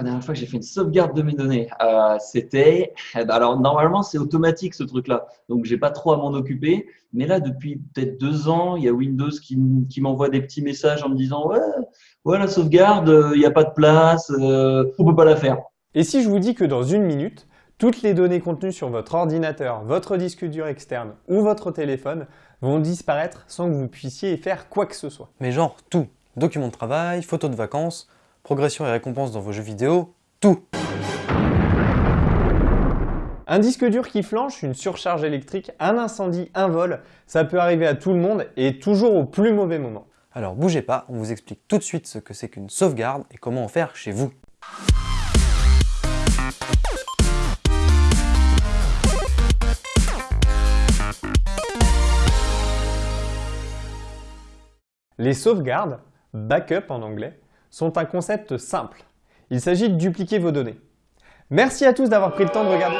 la dernière fois que j'ai fait une sauvegarde de mes données euh, C'était, eh ben, alors normalement c'est automatique ce truc-là, donc j'ai pas trop à m'en occuper. Mais là, depuis peut-être deux ans, il y a Windows qui, qui m'envoie des petits messages en me disant ouais, ouais la sauvegarde, euh, il n'y a pas de place, euh, on peut pas la faire. Et si je vous dis que dans une minute, toutes les données contenues sur votre ordinateur, votre disque dur externe ou votre téléphone vont disparaître sans que vous puissiez faire quoi que ce soit. Mais genre tout. Documents de travail, photos de vacances, progression et récompenses dans vos jeux vidéo, tout un disque dur qui flanche, une surcharge électrique, un incendie, un vol, ça peut arriver à tout le monde et toujours au plus mauvais moment. Alors bougez pas, on vous explique tout de suite ce que c'est qu'une sauvegarde et comment en faire chez vous. Les sauvegardes, backup en anglais, sont un concept simple. Il s'agit de dupliquer vos données. Merci à tous d'avoir pris le temps de regarder.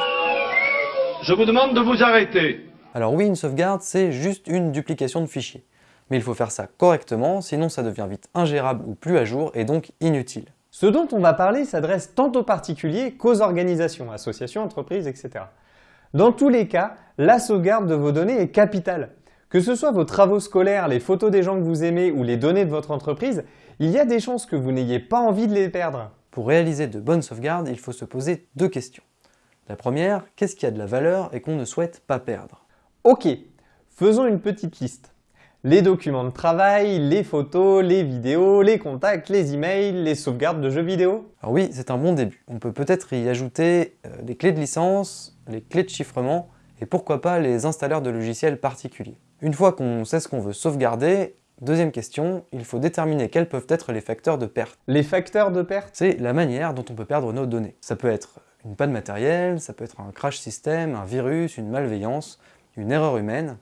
Je vous demande de vous arrêter. Alors oui, une sauvegarde, c'est juste une duplication de fichiers. Mais il faut faire ça correctement, sinon ça devient vite ingérable ou plus à jour et donc inutile. Ce dont on va parler s'adresse tant aux particuliers qu'aux organisations, associations, entreprises, etc. Dans tous les cas, la sauvegarde de vos données est capitale. Que ce soit vos travaux scolaires, les photos des gens que vous aimez ou les données de votre entreprise, il y a des chances que vous n'ayez pas envie de les perdre. Pour réaliser de bonnes sauvegardes, il faut se poser deux questions. La première, qu'est-ce qui a de la valeur et qu'on ne souhaite pas perdre? Ok, faisons une petite liste. Les documents de travail, les photos, les vidéos, les contacts, les emails, les sauvegardes de jeux vidéo. Alors oui, c'est un bon début. On peut peut-être y ajouter euh, les clés de licence, les clés de chiffrement et pourquoi pas les installeurs de logiciels particuliers. Une fois qu'on sait ce qu'on veut sauvegarder, deuxième question, il faut déterminer quels peuvent être les facteurs de perte. Les facteurs de perte C'est la manière dont on peut perdre nos données. Ça peut être une panne matérielle, ça peut être un crash système, un virus, une malveillance, une erreur humaine.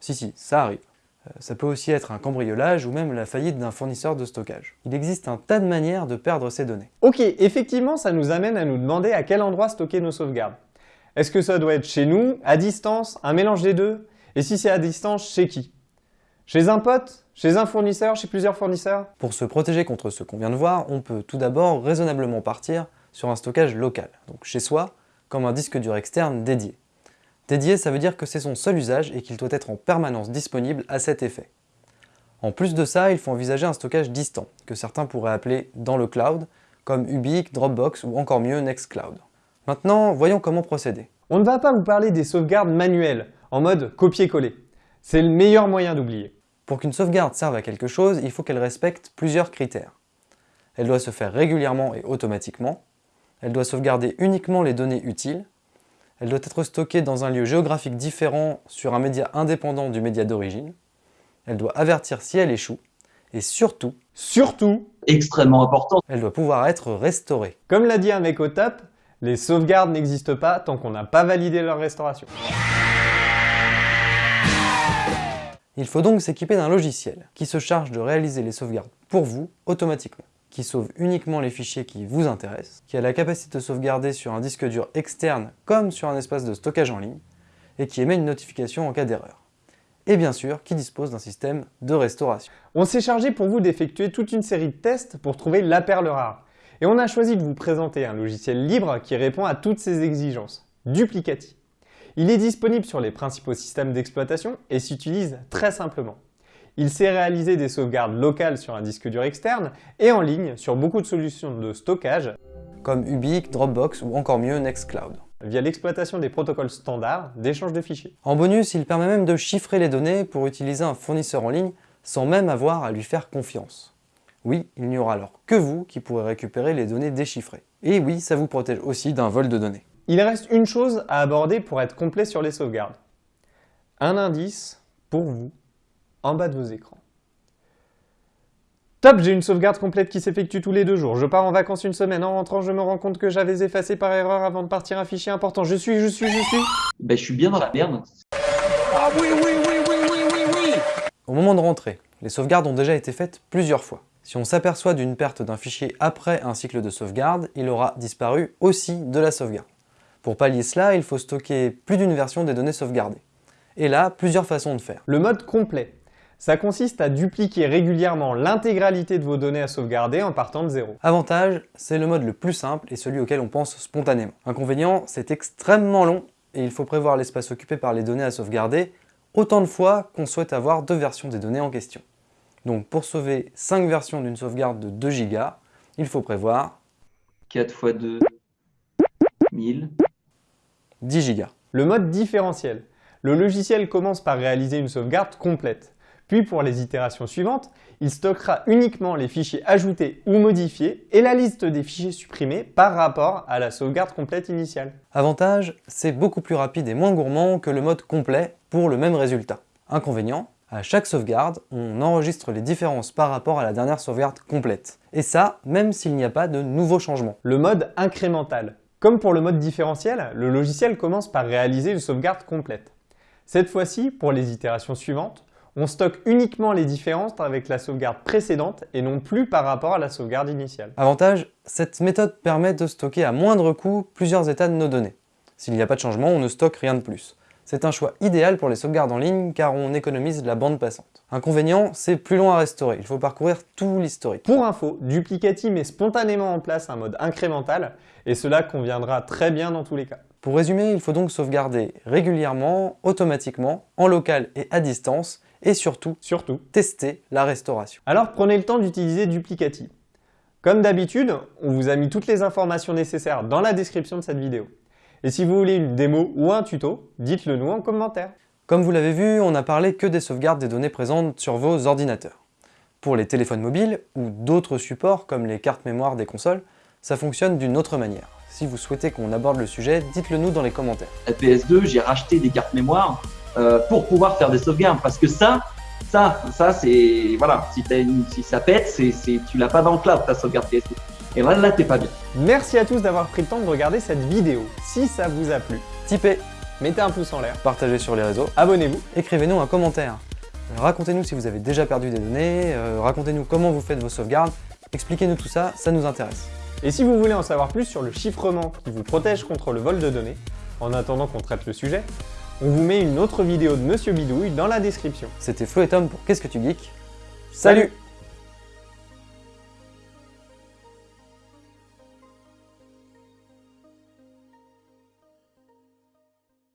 Si, si, ça arrive. Euh, ça peut aussi être un cambriolage ou même la faillite d'un fournisseur de stockage. Il existe un tas de manières de perdre ces données. Ok, effectivement, ça nous amène à nous demander à quel endroit stocker nos sauvegardes. Est-ce que ça doit être chez nous, à distance, un mélange des deux? Et si c'est à distance, chez qui? Chez un pote Chez un fournisseur Chez plusieurs fournisseurs? Pour se protéger contre ce qu'on vient de voir, on peut tout d'abord raisonnablement partir sur un stockage local, donc chez soi, comme un disque dur externe dédié. Dédié, ça veut dire que c'est son seul usage et qu'il doit être en permanence disponible à cet effet. En plus de ça, il faut envisager un stockage distant, que certains pourraient appeler dans le cloud, comme Ubique, Dropbox ou encore mieux Nextcloud. Maintenant, voyons comment procéder. On ne va pas vous parler des sauvegardes manuelles, en mode copier-coller. C'est le meilleur moyen d'oublier. Pour qu'une sauvegarde serve à quelque chose, il faut qu'elle respecte plusieurs critères. Elle doit se faire régulièrement et automatiquement, elle doit sauvegarder uniquement les données utiles. Elle doit être stockée dans un lieu géographique différent sur un média indépendant du média d'origine. Elle doit avertir si elle échoue. Et surtout, surtout, extrêmement important, elle doit pouvoir être restaurée. Comme l'a dit un mec au top, les sauvegardes n'existent pas tant qu'on n'a pas validé leur restauration. Il faut donc s'équiper d'un logiciel qui se charge de réaliser les sauvegardes pour vous automatiquement qui sauve uniquement les fichiers qui vous intéressent, qui a la capacité de sauvegarder sur un disque dur externe comme sur un espace de stockage en ligne, et qui émet une notification en cas d'erreur. Et bien sûr, qui dispose d'un système de restauration. On s'est chargé pour vous d'effectuer toute une série de tests pour trouver la perle rare. Et on a choisi de vous présenter un logiciel libre qui répond à toutes ces exigences, Duplicati. Il est disponible sur les principaux systèmes d'exploitation et s'utilise très simplement. Il sait réaliser des sauvegardes locales sur un disque dur externe et en ligne sur beaucoup de solutions de stockage comme Ubique, Dropbox ou encore mieux Nextcloud via l'exploitation des protocoles standards d'échange de fichiers. En bonus, il permet même de chiffrer les données pour utiliser un fournisseur en ligne sans même avoir à lui faire confiance. Oui, il n'y aura alors que vous qui pourrez récupérer les données déchiffrées. Et oui, ça vous protège aussi d'un vol de données. Il reste une chose à aborder pour être complet sur les sauvegardes. Un indice pour vous en bas de vos écrans. Top, j'ai une sauvegarde complète qui s'effectue tous les deux jours. Je pars en vacances une semaine. En rentrant, je me rends compte que j'avais effacé par erreur avant de partir un fichier important. Je suis, je suis, je suis... Ben, je suis bien dans la merde. Ah oui, oui, oui, oui, oui, oui, oui Au moment de rentrer, les sauvegardes ont déjà été faites plusieurs fois. Si on s'aperçoit d'une perte d'un fichier après un cycle de sauvegarde, il aura disparu aussi de la sauvegarde. Pour pallier cela, il faut stocker plus d'une version des données sauvegardées. Et là, plusieurs façons de faire. Le mode complet. Ça consiste à dupliquer régulièrement l'intégralité de vos données à sauvegarder en partant de zéro. Avantage, c'est le mode le plus simple et celui auquel on pense spontanément. Inconvénient, c'est extrêmement long et il faut prévoir l'espace occupé par les données à sauvegarder autant de fois qu'on souhaite avoir deux versions des données en question. Donc pour sauver 5 versions d'une sauvegarde de 2 Go, il faut prévoir 4 x 2, 1000. 10 Go. Le mode différentiel. Le logiciel commence par réaliser une sauvegarde complète. Puis pour les itérations suivantes, il stockera uniquement les fichiers ajoutés ou modifiés et la liste des fichiers supprimés par rapport à la sauvegarde complète initiale. Avantage, c'est beaucoup plus rapide et moins gourmand que le mode complet pour le même résultat. Inconvénient, à chaque sauvegarde, on enregistre les différences par rapport à la dernière sauvegarde complète. Et ça, même s'il n'y a pas de nouveaux changements. Le mode incrémental. Comme pour le mode différentiel, le logiciel commence par réaliser une sauvegarde complète. Cette fois-ci, pour les itérations suivantes, on stocke uniquement les différences avec la sauvegarde précédente et non plus par rapport à la sauvegarde initiale. Avantage, cette méthode permet de stocker à moindre coût plusieurs états de nos données. S'il n'y a pas de changement, on ne stocke rien de plus. C'est un choix idéal pour les sauvegardes en ligne car on économise la bande passante. Inconvénient, c'est plus long à restaurer, il faut parcourir tout l'historique. Pour info, Duplicati met spontanément en place un mode incrémental et cela conviendra très bien dans tous les cas. Pour résumer, il faut donc sauvegarder régulièrement, automatiquement, en local et à distance, et surtout, surtout, tester la restauration. Alors prenez le temps d'utiliser Duplicati. Comme d'habitude, on vous a mis toutes les informations nécessaires dans la description de cette vidéo. Et si vous voulez une démo ou un tuto, dites-le nous en commentaire. Comme vous l'avez vu, on n'a parlé que des sauvegardes des données présentes sur vos ordinateurs. Pour les téléphones mobiles ou d'autres supports comme les cartes mémoire des consoles, ça fonctionne d'une autre manière. Si vous souhaitez qu'on aborde le sujet, dites-le nous dans les commentaires. À PS2, j'ai racheté des cartes mémoire euh, pour pouvoir faire des sauvegardes parce que ça, ça, ça c'est voilà, si, une, si ça pète, c'est tu l'as pas dans le cloud ta sauvegarde PS2. Et là, t'es pas bien. Merci à tous d'avoir pris le temps de regarder cette vidéo. Si ça vous a plu, typez, mettez un pouce en l'air, partagez sur les réseaux, abonnez-vous, écrivez-nous un commentaire. Racontez-nous si vous avez déjà perdu des données, euh, racontez-nous comment vous faites vos sauvegardes, expliquez-nous tout ça, ça nous intéresse. Et si vous voulez en savoir plus sur le chiffrement qui vous protège contre le vol de données, en attendant qu'on traite le sujet, on vous met une autre vidéo de Monsieur Bidouille dans la description. C'était Flo et Tom pour Qu'est-ce que tu geeks? Salut